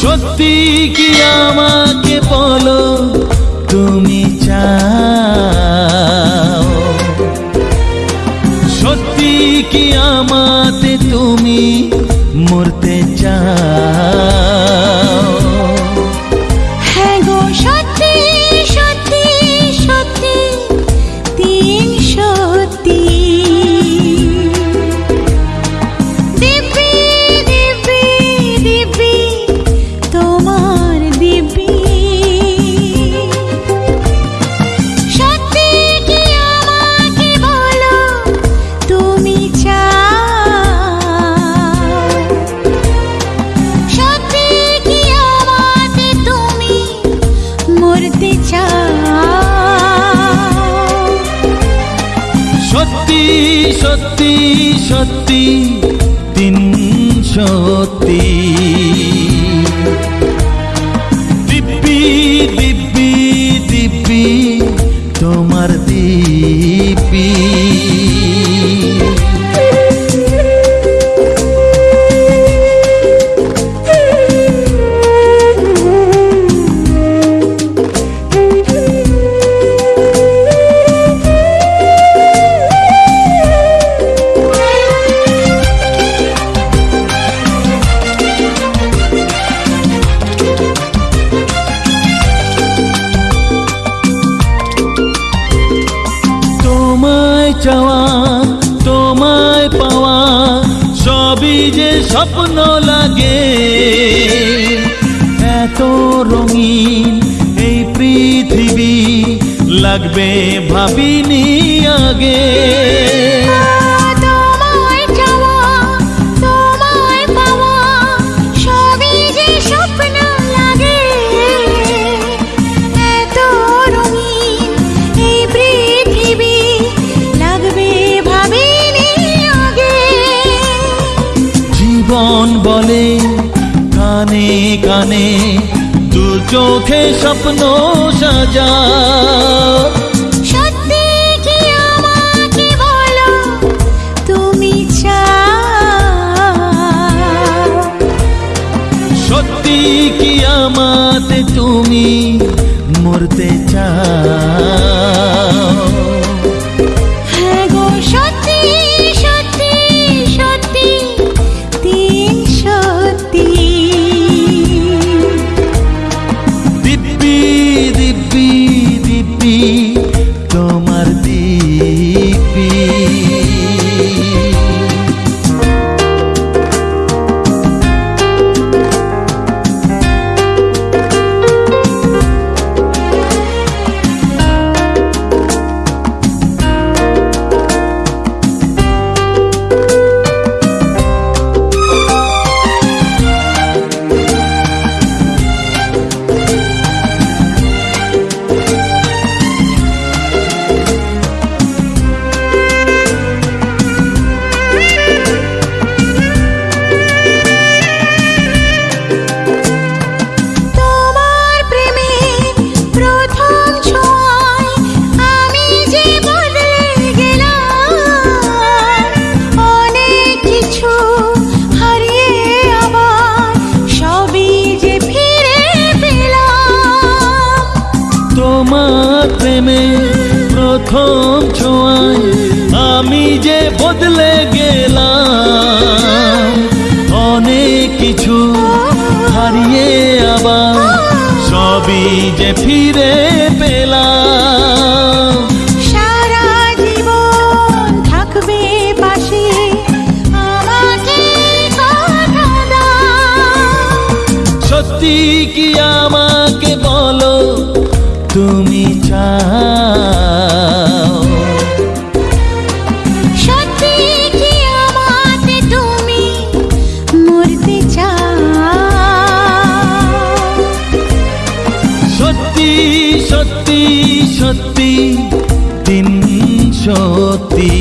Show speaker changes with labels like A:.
A: সত্যি কি আমাকে বলো তুমি চাও? সত্যি কি
B: সত্যি সত্যি তিন সত্যি। দিব্যি দিব্যি দিব্যি তোমার দিব্যি
A: চাওয়া তোমায় পাওয়া সবই যে স্বপ্ন লাগে। এত রঙিন এই পৃথিবী লাগবে ভাবিনি আগে। চোখে স্বপ্ন সাজা
B: সত্যি কি
A: আমাতে তুমি মরতে চাও? দিব্যি দিব্যি তোমার
B: প্রেমে প্রথম ছোঁয়ায় আমি যে বদলে গেলাম অনেক কিছু হারিয়ে আবার সবই যে ফিরে পেলাম। সারা জীবন থাকবে পাশে আমাকে কথা দাও।
A: সত্যি কি বলো তুমি চাও।
B: সত্যি কি আমাতে তুমি মরতে চাও?
A: সত্যি সত্যি সত্যি দিন সত্যি।